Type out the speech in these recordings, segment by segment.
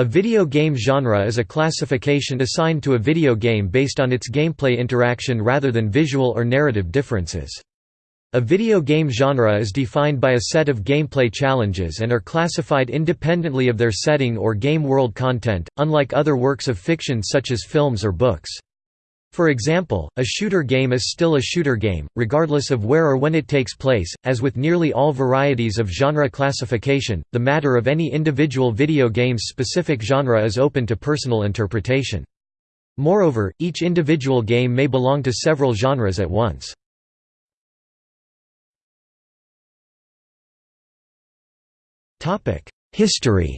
A video game genre is a classification assigned to a video game based on its gameplay interaction rather than visual or narrative differences. A video game genre is defined by a set of gameplay challenges and are classified independently of their setting or game world content, unlike other works of fiction such as films or books. For example, a shooter game is still a shooter game, regardless of where or when it takes place. As with nearly all varieties of genre classification, the matter of any individual video game's specific genre is open to personal interpretation. Moreover, each individual game may belong to several genres at once. History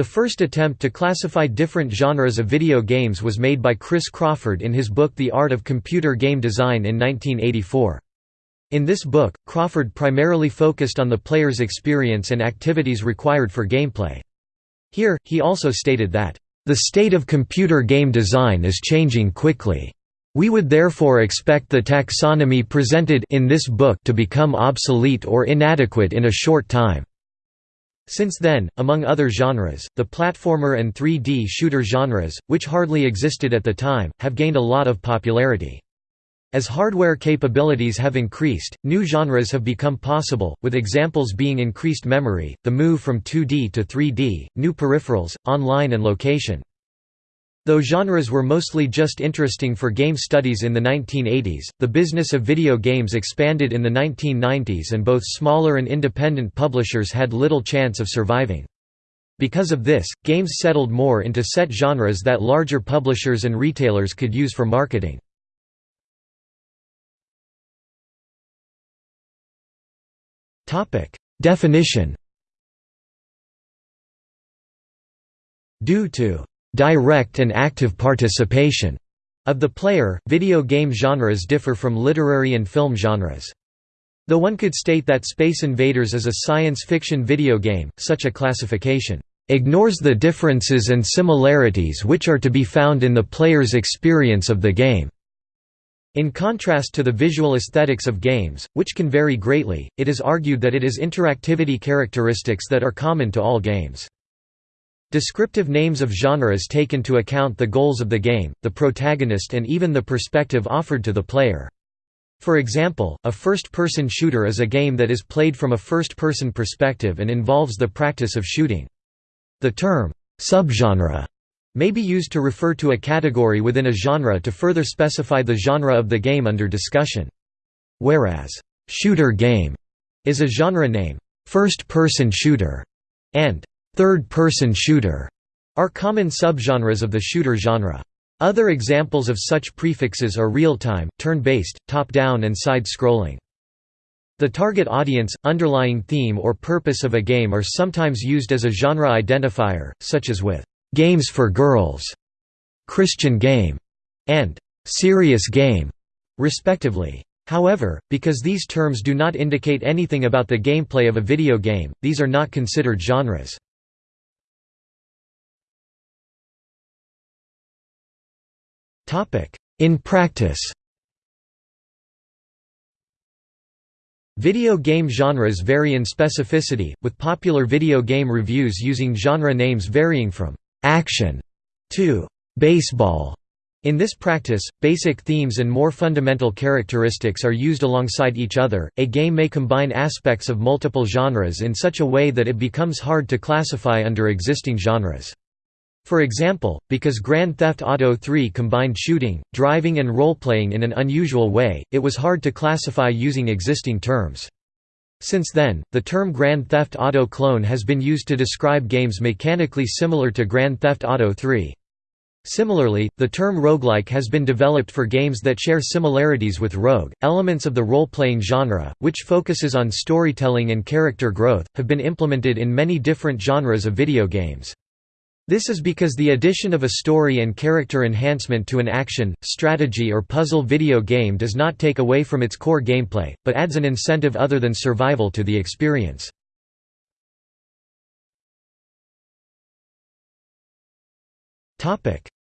The first attempt to classify different genres of video games was made by Chris Crawford in his book The Art of Computer Game Design in 1984. In this book, Crawford primarily focused on the player's experience and activities required for gameplay. Here, he also stated that, "...the state of computer game design is changing quickly. We would therefore expect the taxonomy presented in this book to become obsolete or inadequate in a short time." Since then, among other genres, the platformer and 3D shooter genres, which hardly existed at the time, have gained a lot of popularity. As hardware capabilities have increased, new genres have become possible, with examples being increased memory, the move from 2D to 3D, new peripherals, online and location. Though genres were mostly just interesting for game studies in the 1980s, the business of video games expanded in the 1990s and both smaller and independent publishers had little chance of surviving. Because of this, games settled more into set genres that larger publishers and retailers could use for marketing. Definition Due to direct and active participation of the player. Video game genres differ from literary and film genres. Though one could state that Space Invaders is a science fiction video game, such a classification ignores the differences and similarities which are to be found in the player's experience of the game. In contrast to the visual aesthetics of games, which can vary greatly, it is argued that it is interactivity characteristics that are common to all games. Descriptive names of genres take into account the goals of the game, the protagonist and even the perspective offered to the player. For example, a first-person shooter is a game that is played from a first-person perspective and involves the practice of shooting. The term, subgenre, may be used to refer to a category within a genre to further specify the genre of the game under discussion. Whereas, shooter game is a genre name, first-person shooter, and third-person shooter are common subgenres of the shooter genre. Other examples of such prefixes are real-time, turn-based, top-down and side-scrolling. The target audience, underlying theme or purpose of a game are sometimes used as a genre identifier, such as with «games for girls», «Christian game» and «serious game», respectively. However, because these terms do not indicate anything about the gameplay of a video game, these are not considered genres. In practice Video game genres vary in specificity, with popular video game reviews using genre names varying from «action» to «baseball». In this practice, basic themes and more fundamental characteristics are used alongside each other. A game may combine aspects of multiple genres in such a way that it becomes hard to classify under existing genres. For example, because Grand Theft Auto 3 combined shooting, driving and role-playing in an unusual way, it was hard to classify using existing terms. Since then, the term Grand Theft Auto clone has been used to describe games mechanically similar to Grand Theft Auto 3. Similarly, the term roguelike has been developed for games that share similarities with Rogue. Elements of the role playing genre, which focuses on storytelling and character growth, have been implemented in many different genres of video games. This is because the addition of a story and character enhancement to an action, strategy or puzzle video game does not take away from its core gameplay, but adds an incentive other than survival to the experience.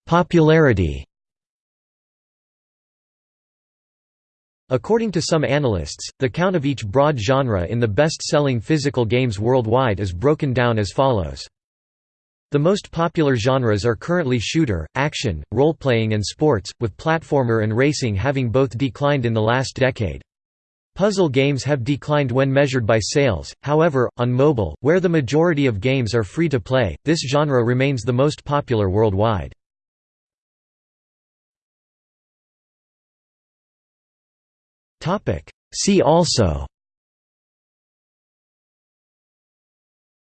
Popularity According to some analysts, the count of each broad genre in the best-selling physical games worldwide is broken down as follows. The most popular genres are currently shooter, action, role-playing and sports, with platformer and racing having both declined in the last decade. Puzzle games have declined when measured by sales, however, on mobile, where the majority of games are free to play, this genre remains the most popular worldwide. See also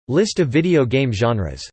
List of video game genres